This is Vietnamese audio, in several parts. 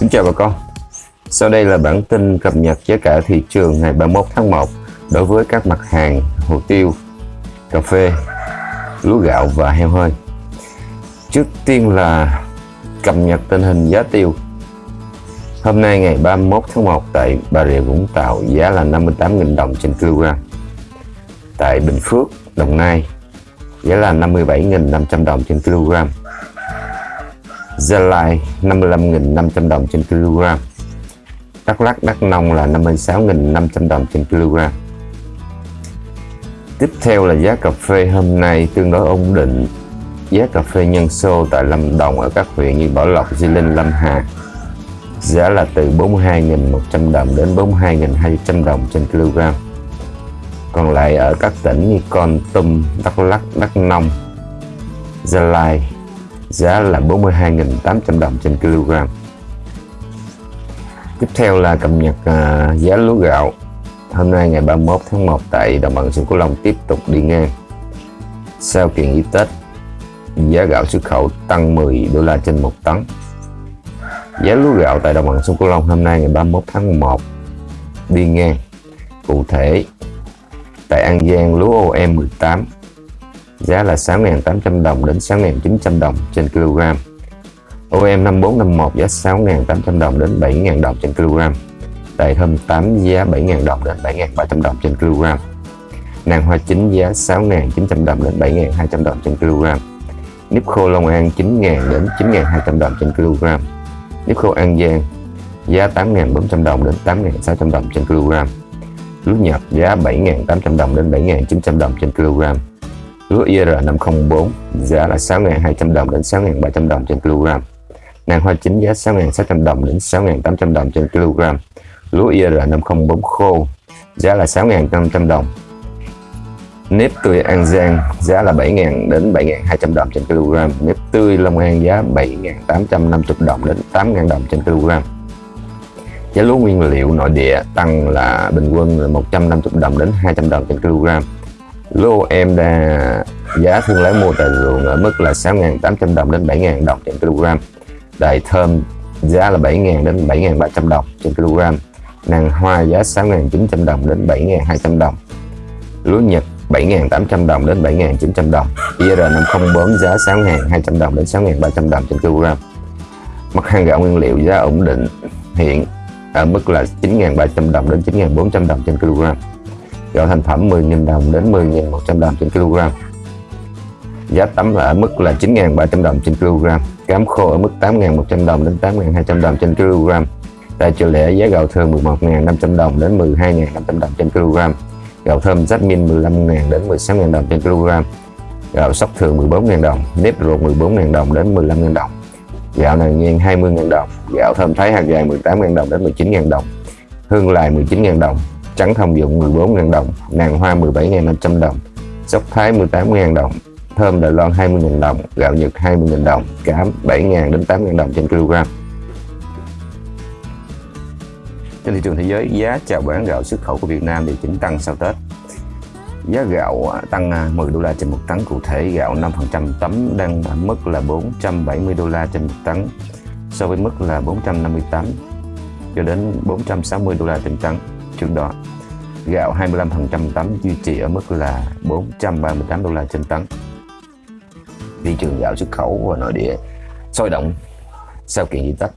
Kính chào bà con. Sau đây là bản tin cập nhật giá cả thị trường ngày 31 tháng 1 đối với các mặt hàng hồ tiêu, cà phê, lúa gạo và heo hơi. Trước tiên là cập nhật tình hình giá tiêu. Hôm nay ngày 31 tháng 1 tại Bà Rịa Vũng Tàu giá là 58.000 đồng trên kg Tại Bình Phước, Đồng Nai giá là 57.500 đồng trên kg Gia Lai 55.500 đồng trên kg Đắk Lắk Đắk Nông là 56.500 đồng trên kg Tiếp theo là giá cà phê hôm nay tương đối ổn định. Giá cà phê nhân xô tại Lâm Đồng ở các huyện như Bảo Lộc, Di Linh, Lâm Hà Giá là từ 42.100 đồng đến 42.200 đồng trên kg Còn lại ở các tỉnh như Con Tum, Đắk Lắk, Đắk Nông, Gia Lai giá là 42.800 đồng trên kg. Tiếp theo là cập nhật à, giá lúa gạo. Hôm nay ngày 31 tháng 1 tại đồng bằng sông Cửu Long tiếp tục đi ngang. Sau kỳ nghỉ Tết giá gạo xuất khẩu tăng 10 đô la trên 1 tấn. Giá lúa gạo tại đồng bằng sông Cửu Long hôm nay ngày 31 tháng 1 đi ngang. Cụ thể tại An Giang lúa OM 18 giá là 6.800 đồng đến 6.900 đồng trên kg. OM 5451 giá 6.800 đồng đến 7.000 đồng trên kg. Tại thơm 8 giá 7.000 đồng đến 7.300 đồng trên kg. Nàng hoa chính giá 6.900 đồng đến 7.200 đồng trên kg. Nếp khô Long An 9.000 đến 9.200 đồng trên kg. Nếp khô An Giang giá 8.400 đồng đến 8.600 đồng trên kg. Lúa nhập giá 7.800 đồng đến 7.900 đồng trên kg Lúa IR504 giá là 6.200 đồng đến 6.300 đồng trên kg. Nàng hoa chính giá 6.600 đồng đến 6.800 đồng trên kg. Lúa IR504 khô, giá là 6.500 đồng. Nếp tươi An Giang, giá là 7.000 đến 7.200 đồng trên kg. Nếp tươi Long An, giá 7.850 đồng đến 8.000 đồng trên kg. Giá lúa nguyên liệu nội địa tăng là bình quân là 150 đồng đến 200 đồng trên kg lô, em đã giá thương lái mua tại ruộng ở mức là 6.800 đồng đến 7.000 đồng trên kg đại thơm giá là 7.000 đến 7.300 đồng trên kg nàng hoa giá 6.900 đồng đến 7.200 đồng. Lúa nhật 7.800 đồng đến 7.900 đồng. IR504 giá 6.200 đồng đến 6.300 đồng trên kg mặt hàng gạo nguyên liệu giá ổn định hiện ở mức là 9.300 đồng đến 9.400 đồng trên kg gạo thành phẩm 10.000 đồng đến 10.100 đồng trên kg. Giá tấm là ở mức là 9.300 đồng trên kg. Cám khô ở mức 8.100 đồng đến 8.200 đồng trên kg. Tại chợ lẻ giá gạo thường 11.500 đồng đến 12.500 đồng trên kg. Gạo thơm jasmine 15.000 đến 16.000 đồng trên kg. Gạo sóc thường 14.000 đồng, nếp ruột 14.000 đồng đến 15.000 đồng. Gạo nàng ngang 20.000 đồng, gạo thơm thái hạt dài 18.000 đồng đến 19.000 đồng. Hương lài 19.000 đồng trắng thông dụng 14.000 đồng, nàng hoa 17.500 đồng, sóc thái 18.000 đồng, thơm Đài Loan 20.000 đồng, gạo Nhật 20.000 đồng, cám 7.000 đến 8.000 đồng trên kg. Trên thị trường thế giới, giá chào bán gạo xuất khẩu của Việt Nam điều chỉnh tăng sau Tết. Giá gạo à, tăng à, 10 đô la trên một tấn, cụ thể gạo 5% tấm đang ở mức là 470 đô la trên một tấn, so với mức là 458 cho đến 460 đô la trên tấn trước đó. Gạo 25% tấm duy trì ở mức là 438 đô la trên tấn. Thị trường gạo xuất khẩu và nội địa sôi động sau kiện di tích.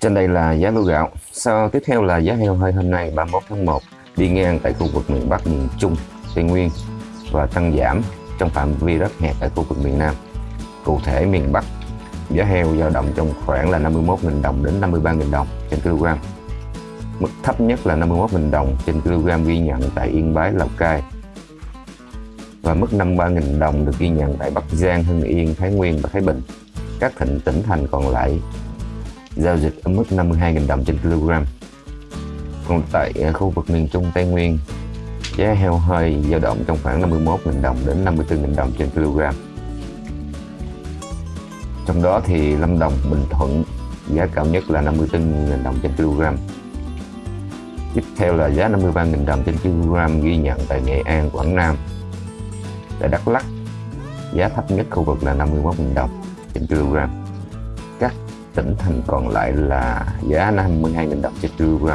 Trên đây là giá lúa gạo. Sau tiếp theo là giá heo hơi hôm nay 31 tháng 1 đi ngang tại khu vực miền Bắc, miền Trung, Tây Nguyên và tăng giảm trong phạm vi rất hẹp tại khu vực miền Nam. Cụ thể miền Bắc giá heo dao động trong khoảng là 51.000 đồng đến 53.000 đồng trên kg. Mức thấp nhất là 51.000 đồng trên kg ghi nhận tại Yên Bái, Lào Cai và mức 53.000 đồng được ghi nhận tại Bắc Giang, Hưng Yên, Thái Nguyên và Thái Bình. Các thịnh tỉnh thành còn lại giao dịch ở mức 52.000 đồng trên kg. Còn tại ờ, khu vực miền Trung Tây Nguyên, giá heo hơi dao động trong khoảng 51.000 đồng đến 54.000 đồng trên kg. Trong đó thì Lâm Đồng, Bình Thuận giá cao nhất là 54.000 đồng trên kg. Tiếp theo là giá 53.000 đồng trên kg ghi nhận tại Nghệ An, Quảng Nam. Tại Đắk Lắk, giá thấp nhất khu vực là 51.000 đồng trên kg. Các tỉnh thành còn lại là giá 52.000 đồng trên kg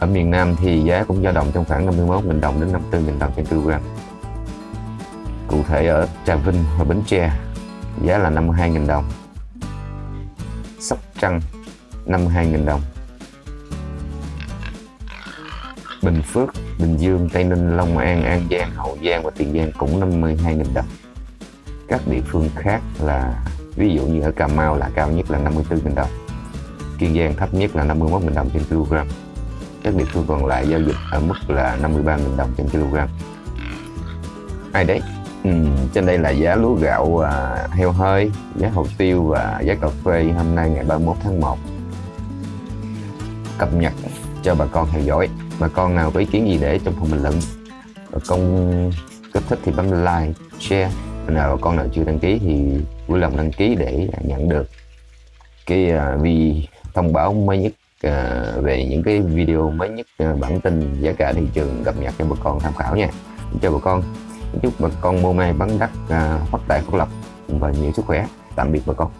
ở miền Nam thì giá cũng dao động trong khoảng 51.000 đồng đến 54.000 đồng trên kg cụ thể ở Trà Vinh và Bến Tre giá là 52.000 đồng Sóc Trăng 52.000 đồng Bình Phước, Bình Dương, Tây Ninh, Long An, An Giang, Hậu Giang và Tiền Giang cũng 52.000 đồng. Các địa phương khác là ví dụ như ở Cà Mau là cao nhất là 54.000 đồng. Kiên Giang thấp nhất là 51.000 đồng trên kg các địa phương còn lại giao dịch ở mức là 53.000 đồng trên kg ai đấy? Ừ, trên đây là giá lúa gạo à, heo hơi giá hồ tiêu và giá cà phê hôm nay ngày 31 tháng 1 cập nhật cho bà con theo dõi bà con nào có ý kiến gì để trong phần bình luận. Bà con có thích thì bấm like share. Nào bà con nào chưa đăng ký thì vui lòng đăng ký để nhận được cái à, uh, vì thông báo mới nhất uh, về những cái video mới nhất uh, bản tin giá cả thị trường cập nhật cho bà con tham khảo nha. Cho bà con. Chúc bà con mua may bán đắt uh, phát tài phát lộc và nhiều sức khỏe. Tạm biệt bà con.